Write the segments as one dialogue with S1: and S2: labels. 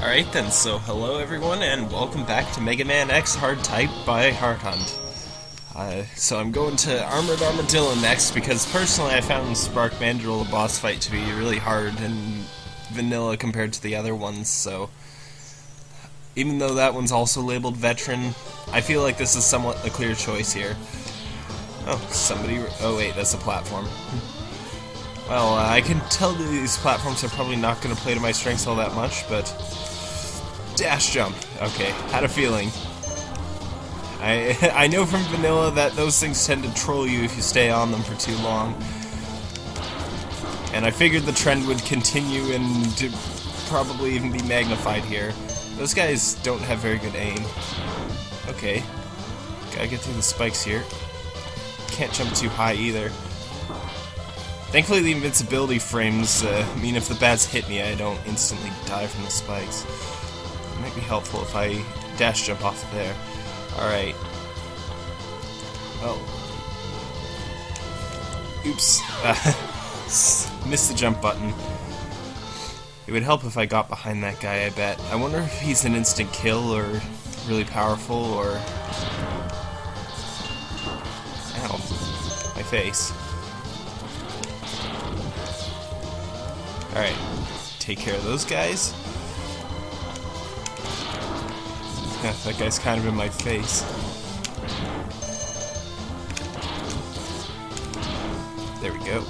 S1: Alright then, so hello everyone and welcome back to Mega Man X Hard Type by Heart Hunt. Uh, so I'm going to Armored Armadillo next because personally I found Spark Mandrill the boss fight to be really hard and vanilla compared to the other ones, so even though that one's also labeled veteran, I feel like this is somewhat a clear choice here. Oh, somebody... oh wait, that's a platform. Well, uh, I can tell these platforms are probably not going to play to my strengths all that much, but... Dash jump. Okay, had a feeling. I I know from vanilla that those things tend to troll you if you stay on them for too long. And I figured the trend would continue and probably even be magnified here. Those guys don't have very good aim. Okay. Gotta get through the spikes here. Can't jump too high either. Thankfully the invincibility frames uh, mean if the bats hit me I don't instantly die from the spikes. Might be helpful if I dash jump off of there. Alright. Oh. Oops. missed the jump button. It would help if I got behind that guy, I bet. I wonder if he's an instant kill or really powerful or... Ow. My face. Alright. Take care of those guys. That guy's kind of in my face. There we go.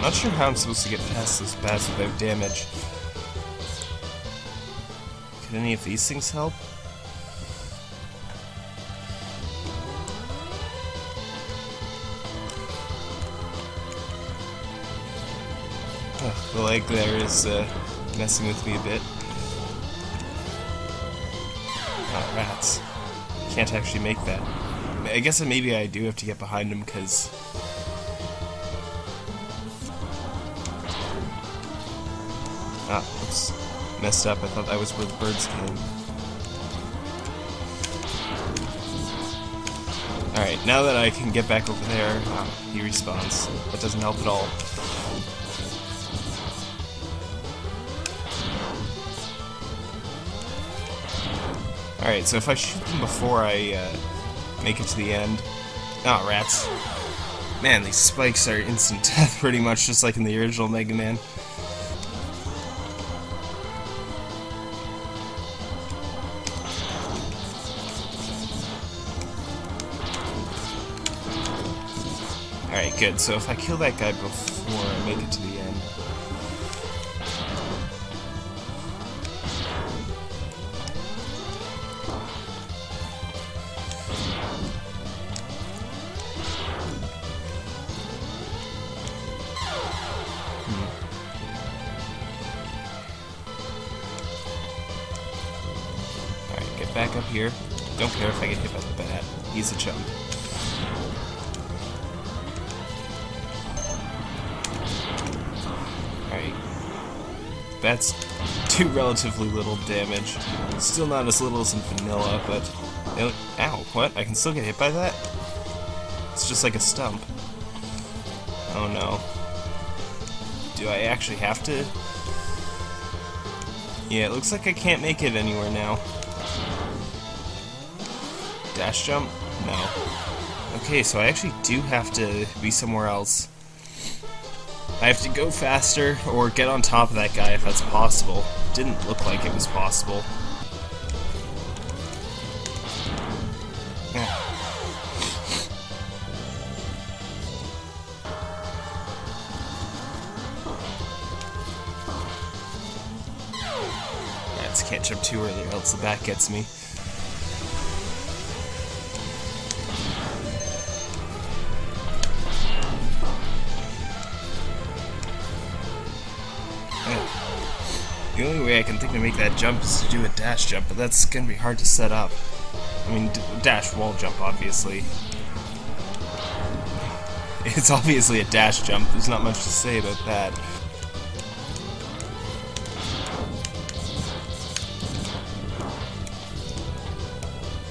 S1: Not sure how I'm supposed to get past this pass without damage. Could any of these things help? the leg there is uh, messing with me a bit. Oh, rats. Can't actually make that. I guess maybe I do have to get behind him because... Ah, oops. Messed up. I thought that was where the birds came. Alright, now that I can get back over there, ah, he respawns. That doesn't help at all. Alright, so if I shoot them before I uh, make it to the end... Oh, rats. Man, these spikes are instant death pretty much, just like in the original Mega Man. Alright, good. So if I kill that guy before I make it to the end... relatively little damage. Still not as little as in vanilla, but... Ow, what? I can still get hit by that? It's just like a stump. Oh no. Do I actually have to? Yeah, it looks like I can't make it anywhere now. Dash jump? No. Okay, so I actually do have to be somewhere else. I have to go faster or get on top of that guy if that's possible. Didn't look like it was possible. Can't jump too early or else the back gets me. Eh. The only way I can think to make that jump is to do a dash jump, but that's gonna be hard to set up. I mean, dash wall jump, obviously. It's obviously a dash jump, there's not much to say about that.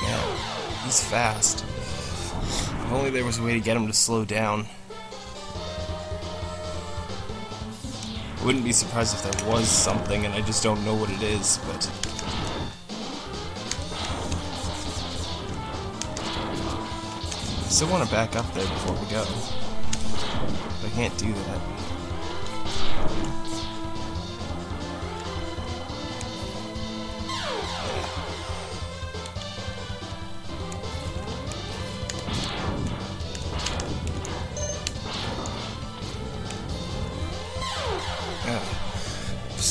S1: Yeah, he's fast. If only there was a way to get him to slow down. I wouldn't be surprised if there was something and I just don't know what it is, but... I still want to back up there before we go. But I can't do that.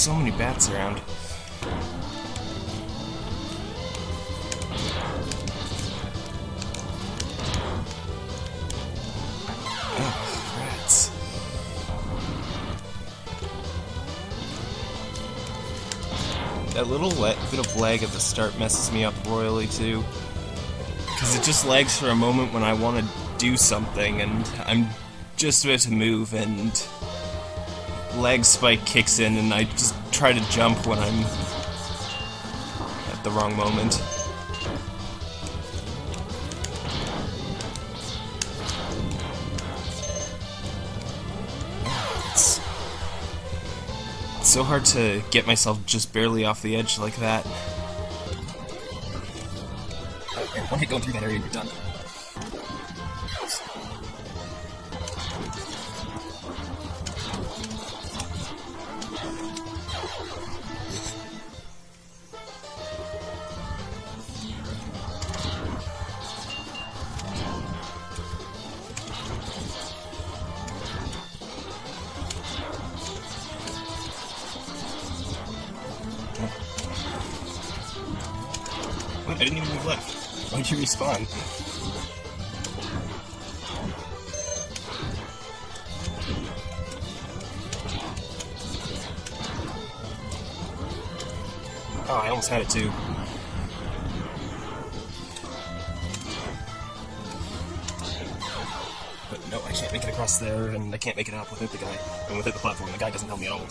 S1: So many bats around. Oh. That little bit of lag at the start messes me up royally too. Because it just lags for a moment when I want to do something and I'm just about to move and lag spike kicks in and I just try to jump when I'm at the wrong moment. It's, so hard to get myself just barely off the edge like that. One hit going through that area, you're done. You respawn? Oh, I almost had it too. But no, I can't make it across there, and I can't make it up without the guy. And without the platform, the guy doesn't help me at all.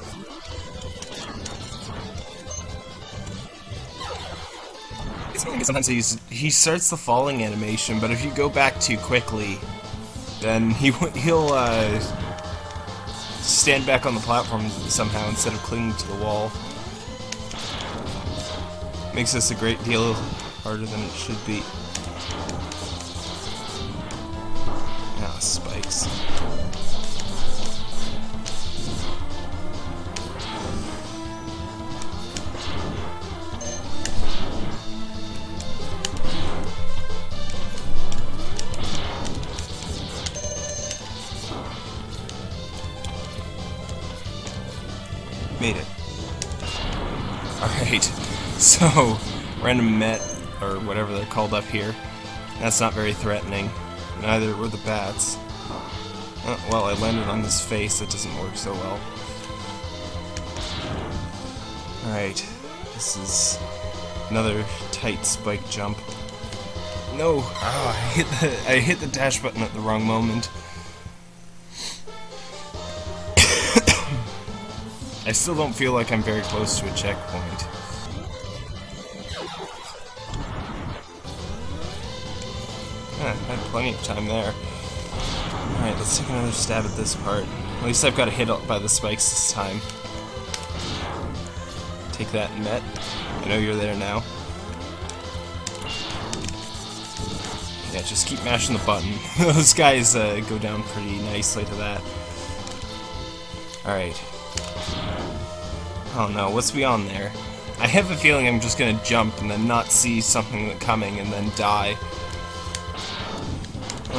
S1: Sometimes he's he starts the falling animation, but if you go back too quickly, then he he'll uh, stand back on the platform somehow instead of clinging to the wall. Makes this a great deal harder than it should be. Random met, or whatever they're called up here. That's not very threatening. Neither were the bats. Oh, well, I landed on his face, that doesn't work so well. Alright, this is another tight spike jump. No! Oh, I hit the I hit the dash button at the wrong moment. I still don't feel like I'm very close to a checkpoint. Plenty of time there. Alright, let's take another stab at this part. At least I've got hit by the spikes this time. Take that, Met. I know you're there now. Yeah, just keep mashing the button. Those guys uh, go down pretty nicely to that. Alright. Oh no, what's beyond there? I have a feeling I'm just gonna jump and then not see something coming and then die.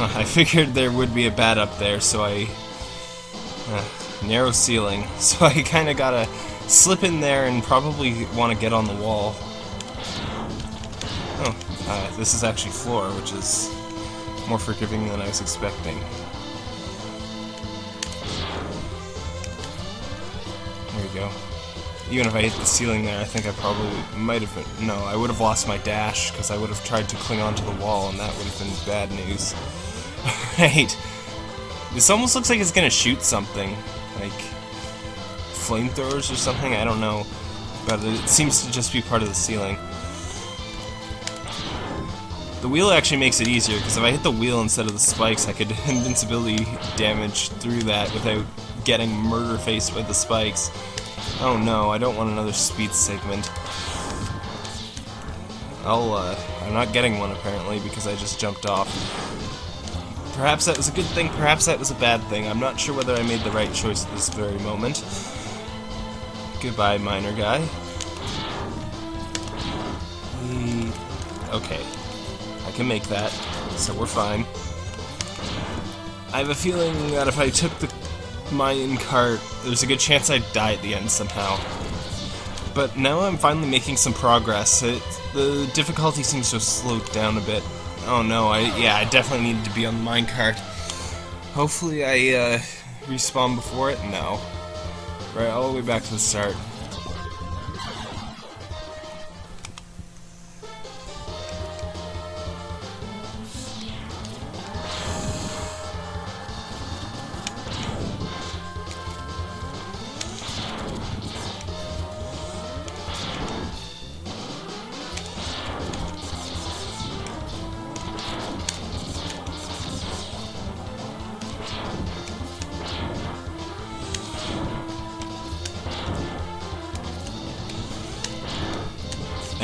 S1: I figured there would be a bat up there, so I... Uh, narrow ceiling. So I kinda gotta slip in there and probably want to get on the wall. Oh, uh, this is actually floor, which is more forgiving than I was expecting. There we go. Even if I hit the ceiling there, I think I probably might have been... No, I would have lost my dash, because I would have tried to cling onto the wall, and that would have been bad news. Right. This almost looks like it's gonna shoot something. Like... Flamethrowers or something? I don't know. But it seems to just be part of the ceiling. The wheel actually makes it easier, because if I hit the wheel instead of the spikes, I could invincibility damage through that without getting murder faced with the spikes. Oh no, I don't want another speed segment. I'll, uh, I'm not getting one apparently because I just jumped off. Perhaps that was a good thing, perhaps that was a bad thing. I'm not sure whether I made the right choice at this very moment. Goodbye, miner guy. Hmm, okay. I can make that, so we're fine. I have a feeling that if I took the mine cart, there's a good chance I'd die at the end somehow. But now I'm finally making some progress. It, the difficulty seems to have slowed down a bit. Oh no, I yeah, I definitely needed to be on the minecart. Hopefully I uh, respawn before it? No. Right, all the way back to the start.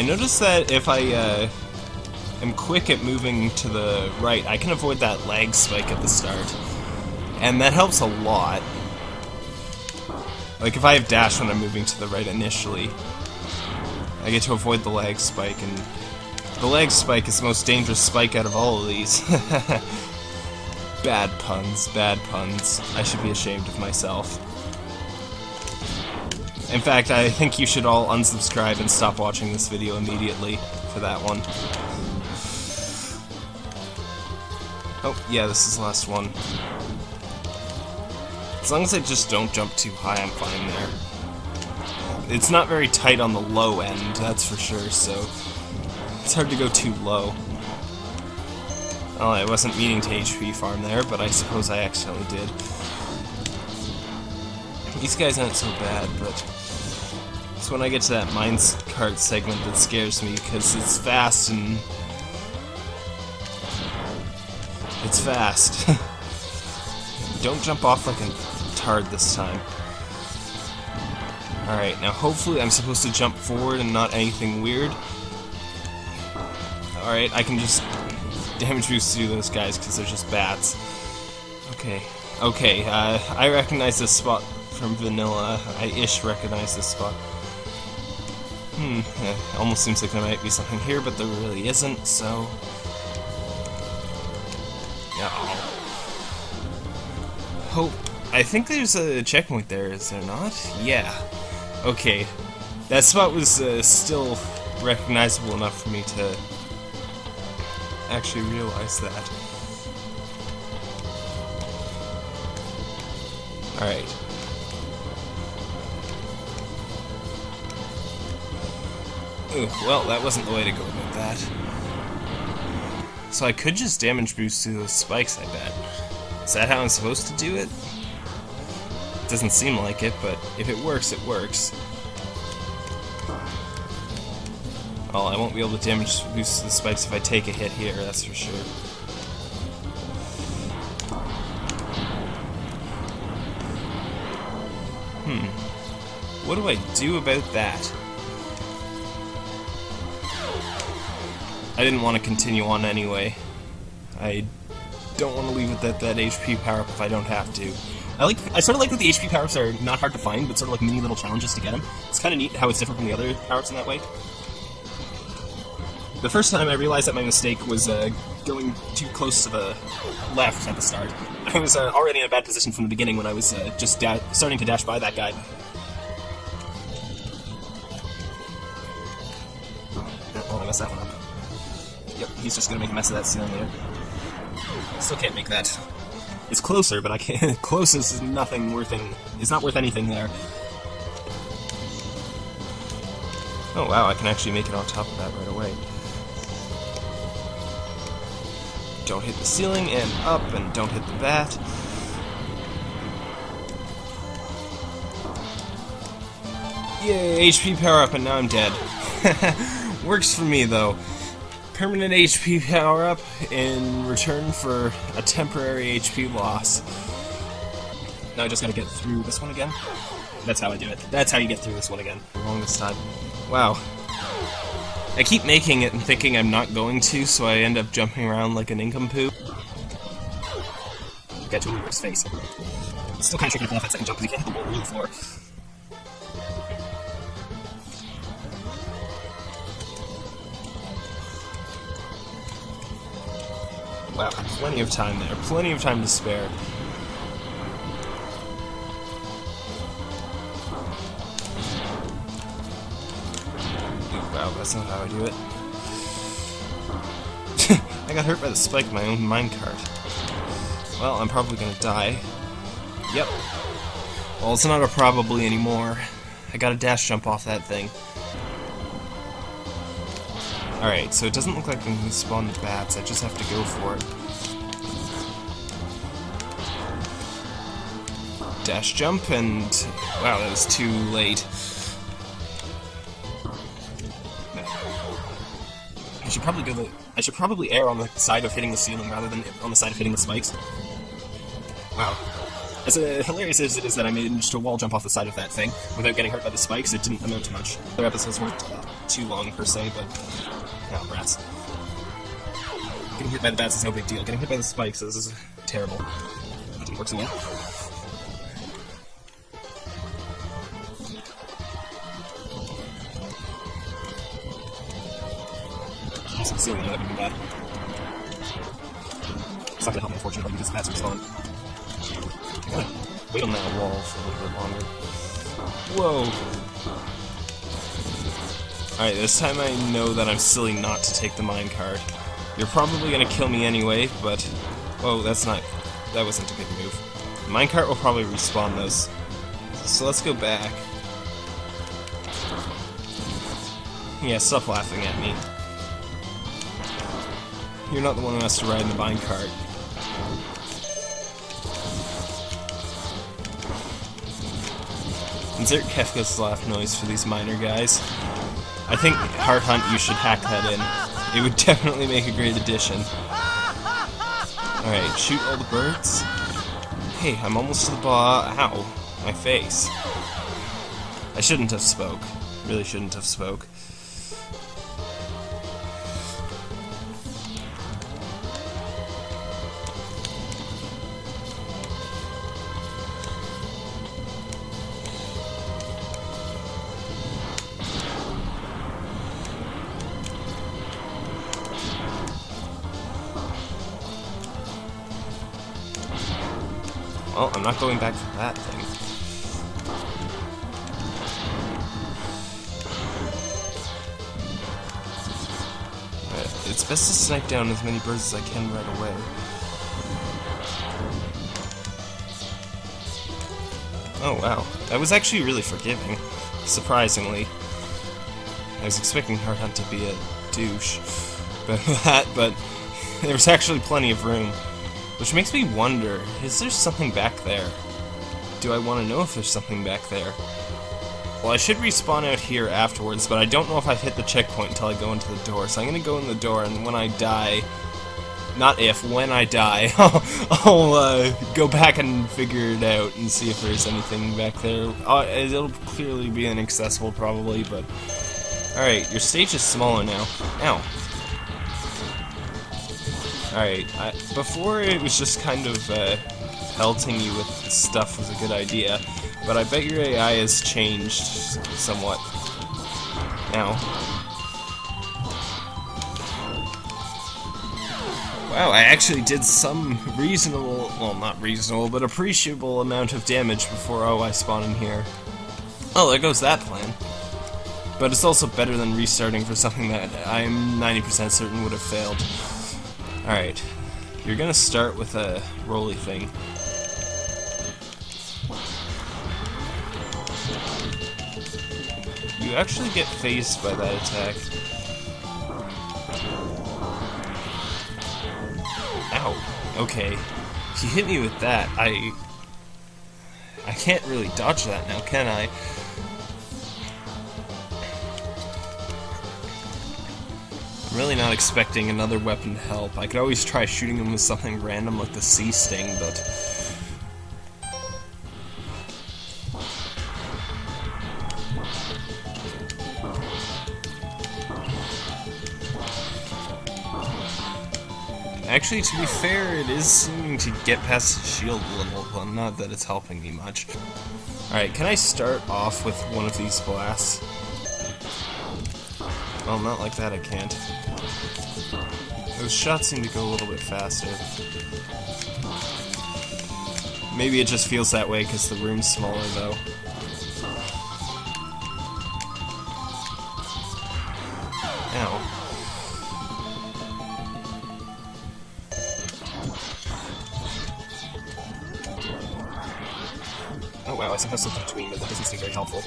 S1: I noticed that if I uh, am quick at moving to the right, I can avoid that lag spike at the start. And that helps a lot. Like if I have dash when I'm moving to the right initially, I get to avoid the lag spike, and the lag spike is the most dangerous spike out of all of these. bad puns, bad puns. I should be ashamed of myself. In fact, I think you should all unsubscribe and stop watching this video immediately for that one. Oh, yeah, this is the last one. As long as I just don't jump too high, I'm fine there. It's not very tight on the low end, that's for sure, so it's hard to go too low. Well, I wasn't meaning to HP farm there, but I suppose I accidentally did. These guys aren't so bad, but when I get to that mines cart segment that scares me because it's fast and it's fast. Don't jump off like a tard this time. Alright, now hopefully I'm supposed to jump forward and not anything weird. Alright, I can just damage boost through those guys because they're just bats. Okay, okay, uh, I recognize this spot from Vanilla. I ish recognize this spot. Hmm, it almost seems like there might be something here, but there really isn't, so... Oh. Hope... I think there's a checkpoint there, is there not? Yeah. Okay. That spot was uh, still recognizable enough for me to actually realize that. Alright. Ooh, well, that wasn't the way to go about that. So I could just damage boost to those spikes, I bet. Is that how I'm supposed to do it? Doesn't seem like it, but if it works, it works. Well, I won't be able to damage boost the spikes if I take a hit here, that's for sure. Hmm. What do I do about that? I didn't want to continue on anyway. I don't want to leave it at that HP power-up if I don't have to. I like. I sort of like that the HP power-ups are not hard to find, but sort of like mini little challenges to get them. It's kind of neat how it's different from the other power-ups in that way. The first time I realized that my mistake was uh, going too close to the left at the start. I was uh, already in a bad position from the beginning when I was uh, just starting to dash by that guy. He's just gonna make a mess of that ceiling there. Still can't make that. It's closer, but I can't. Closest is nothing worth any. It's not worth anything there. Oh wow, I can actually make it on top of that right away. Don't hit the ceiling, and up, and don't hit the bat. Yay, HP power up, and now I'm dead. Works for me, though permanent HP power-up in return for a temporary HP loss. Now I just gotta get through this one again. That's how I do it. That's how you get through this one again. This time. Wow. I keep making it and thinking I'm not going to, so I end up jumping around like an incompoop. Get to his face. It's still kind of tricky to pull off that second jump because you can't hit the wall the floor. Wow, plenty of time there. Plenty of time to spare. Wow, that's not how I do it. I got hurt by the spike of my own minecart. Well, I'm probably gonna die. Yep. Well, it's not a probably anymore. I got a dash jump off that thing. Alright, so it doesn't look like I'm gonna spawn the bats, I just have to go for it. Dash jump, and... Wow, that was too late. I should probably go the... I should probably err on the side of hitting the ceiling rather than on the side of hitting the spikes. Wow. As uh, hilarious as it is that I managed to wall jump off the side of that thing without getting hurt by the spikes, it didn't amount to much. Other episodes weren't uh, too long per se, but no, rats. Getting hit by the bats is no big deal. Getting hit by the spikes is terrible. It didn't work so well. Ceiling, that would be bad. It's not gonna help me, unfortunately, because the bats respawn. Wait on that wall for a little bit longer. Whoa! Alright, this time I know that I'm silly not to take the minecart. You're probably gonna kill me anyway, but... Oh, that's not... That wasn't a good move. The minecart will probably respawn those. So let's go back. Yeah, stop laughing at me. You're not the one who has to ride in the minecart. Insert Kefka's laugh noise for these miner guys. I think Heart Hunt, you should hack that in. It would definitely make a great addition. Alright, shoot all the birds. Hey, I'm almost to the bar. Ow, my face. I shouldn't have spoke. Really shouldn't have spoke. I'm not going back to that thing. Right, It's best to snipe down as many birds as I can right away. Oh wow, that was actually really forgiving, surprisingly. I was expecting Heart Hunt to be a douche, but that, but there was actually plenty of room. Which makes me wonder, is there something back there? Do I want to know if there's something back there? Well, I should respawn out here afterwards, but I don't know if I've hit the checkpoint until I go into the door. So I'm gonna go in the door, and when I die... Not if, when I die, I'll, uh, go back and figure it out and see if there's anything back there. Uh, it'll clearly be inaccessible, probably, but... Alright, your stage is smaller now. Ow. Alright, before it was just kind of uh, pelting you with stuff was a good idea, but I bet your AI has changed somewhat now. Wow, I actually did some reasonable, well not reasonable, but appreciable amount of damage before oh I spawn in here. Oh, there goes that plan. But it's also better than restarting for something that I'm 90% certain would have failed. Alright, you're gonna start with a roly thing. You actually get phased by that attack. Ow. Okay. You hit me with that, I... I can't really dodge that now, can I? really not expecting another weapon to help. I could always try shooting him with something random like the sea sting, but... Actually, to be fair, it is seeming to get past the shield level, but not that it's helping me much. Alright, can I start off with one of these blasts? Well, not like that, I can't. Those shots seem to go a little bit faster. Maybe it just feels that way because the room's smaller, though. Ow. Oh wow, I somehow slipped between, but that doesn't seem very helpful.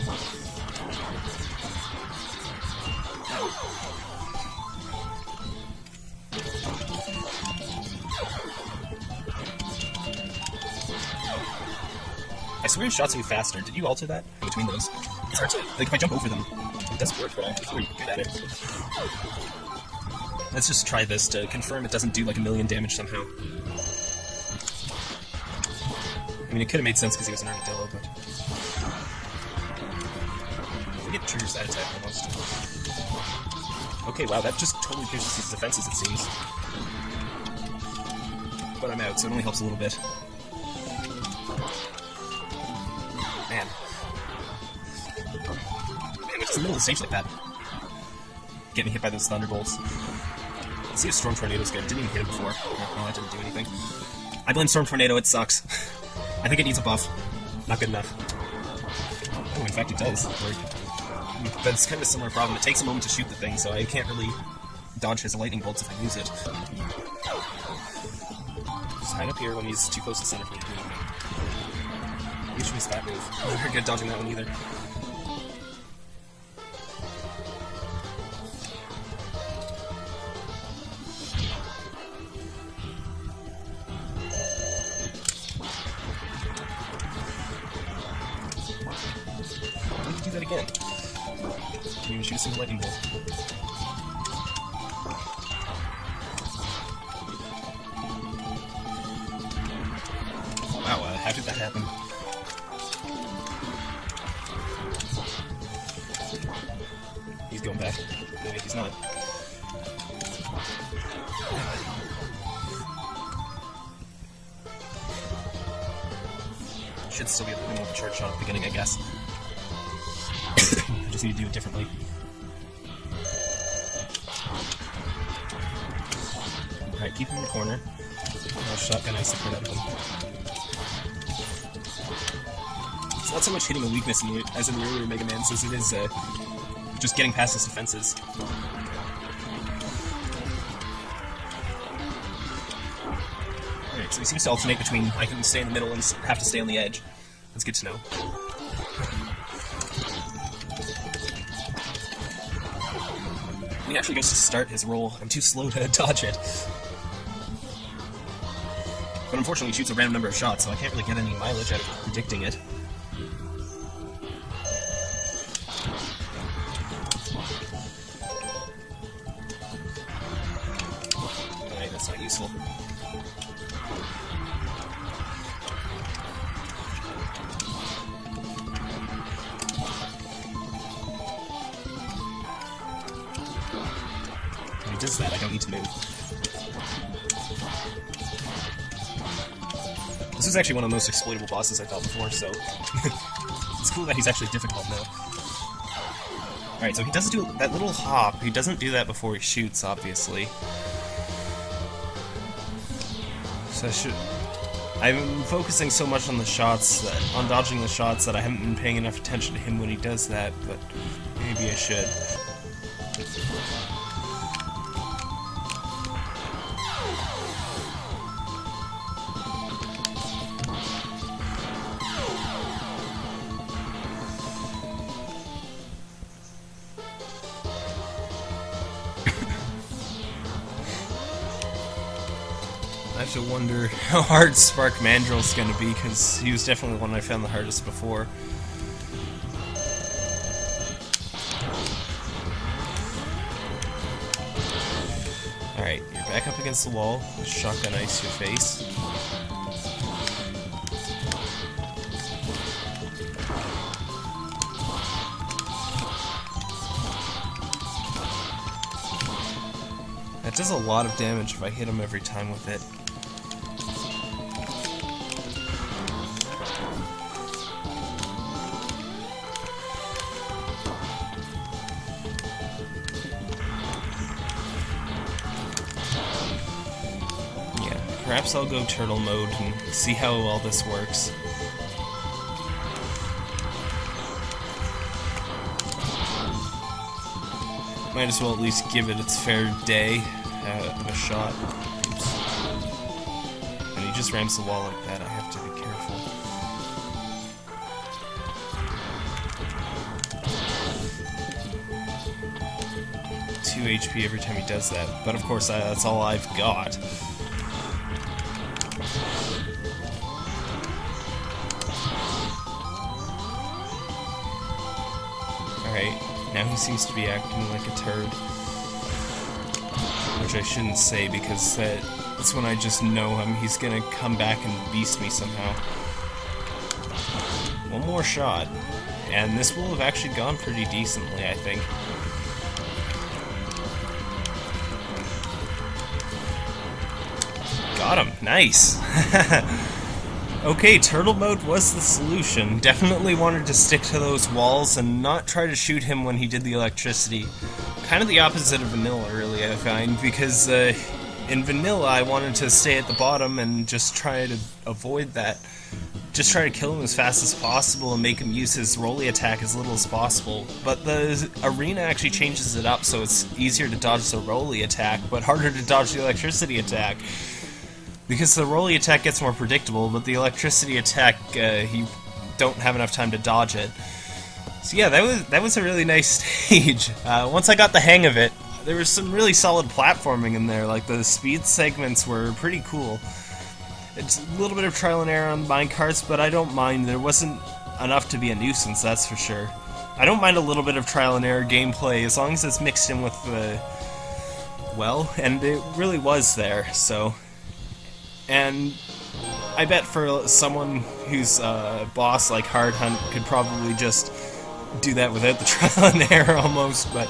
S1: I swear shots move faster. Did you alter that between those? It's hard to like if I jump over them, it doesn't work, but I'm pretty good at it. Let's just try this to confirm it doesn't do like a million damage somehow. I mean, it could have made sense because he was an armadillo, but I think it triggers that attack almost. Okay, wow, that just totally pierces his defenses, it seems. But I'm out, so it only helps a little bit. Man. Man, it's in the middle of the stage like that. Getting hit by those thunderbolts. Let's see if Storm Tornado's good. Didn't even hit him before. No, no, that didn't do anything. I blame Storm Tornado, it sucks. I think it needs a buff. Not good enough. Oh, in fact it does. It's kind of a similar problem. It takes a moment to shoot the thing, so I can't really dodge his lightning bolts if I use it. Just up here when he's too close to center for me to do anything. That move. I'm not very good at dodging that one either. He's going back. No, he's not. Should still be able to remove the charge shot at the beginning, I guess. I just need to do it differently. Alright, keep him in the corner. I'll shotgun ice for that one. It's not so much hitting a weakness in as in the earlier Mega Man as it is uh, just getting past his defenses. Alright, so he seems to alternate between I can stay in the middle and have to stay on the edge. That's good to know. He actually goes to start his roll, I'm too slow to dodge it. But unfortunately, he shoots a random number of shots, so I can't really get any mileage out of predicting it. Is actually one of the most exploitable bosses I fought before, so it's cool that he's actually difficult now. Alright, so he does do that little hop. He doesn't do that before he shoots, obviously. So I should... I'm focusing so much on the shots, that, on dodging the shots, that I haven't been paying enough attention to him when he does that, but maybe I should. To wonder how hard Spark Mandrill's gonna be, because he was definitely one I found the hardest before. Alright, you're back up against the wall. Shotgun ice your face. That does a lot of damage if I hit him every time with it. Perhaps I'll go turtle mode and see how all this works. Might as well at least give it its fair day uh, of a shot. Oops. And he just ramps the wall like that, I have to be careful. Two HP every time he does that, but of course I, that's all I've got. Seems to be acting like a turd. Which I shouldn't say because that, that's when I just know him. He's gonna come back and beast me somehow. One more shot, and this will have actually gone pretty decently, I think. Got him. Nice. Okay, turtle mode was the solution. Definitely wanted to stick to those walls and not try to shoot him when he did the electricity. Kind of the opposite of vanilla, really, I find, because uh, in vanilla I wanted to stay at the bottom and just try to avoid that. Just try to kill him as fast as possible and make him use his rolly attack as little as possible. But the arena actually changes it up so it's easier to dodge the rolly attack, but harder to dodge the electricity attack. Because the rolly attack gets more predictable, but the electricity attack, uh, you don't have enough time to dodge it. So yeah, that was that was a really nice stage. Uh, once I got the hang of it, there was some really solid platforming in there. Like the speed segments were pretty cool. It's a little bit of trial and error on minecarts, but I don't mind. There wasn't enough to be a nuisance, that's for sure. I don't mind a little bit of trial and error gameplay as long as it's mixed in with the well, and it really was there. So and I bet for someone who's a boss like Hard Hunt could probably just do that without the trial and error almost, but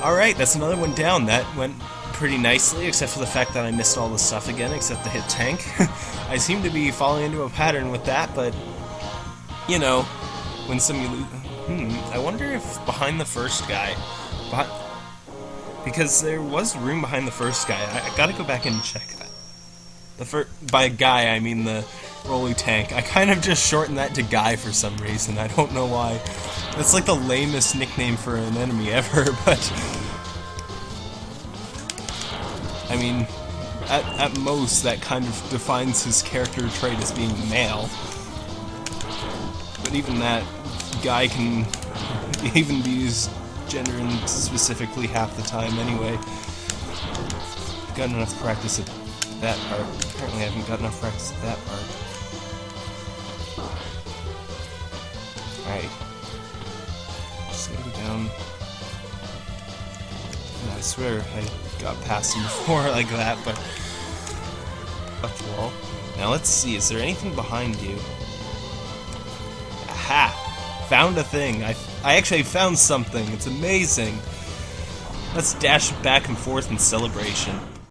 S1: alright, that's another one down. That went pretty nicely, except for the fact that I missed all the stuff again, except the heart tank. I seem to be falling into a pattern with that, but, you know, when some you. Hmm, I wonder if behind the first guy... Behind, because there was room behind the first guy. I, I gotta go back and check that. The fir- by guy, I mean the rolly tank. I kind of just shortened that to guy for some reason. I don't know why. That's like the lamest nickname for an enemy ever, but... I mean, at, at most, that kind of defines his character trait as being male. But even that, guy can even be used gender specifically half the time anyway. Got enough practice at that part. Apparently I haven't got enough practice at that part. Alright. Just gotta go down. And I swear I got past him before like that, but... Up the wall. Now let's see, is there anything behind you? Aha! Found a thing. I, I actually found something. It's amazing. Let's dash back and forth in celebration.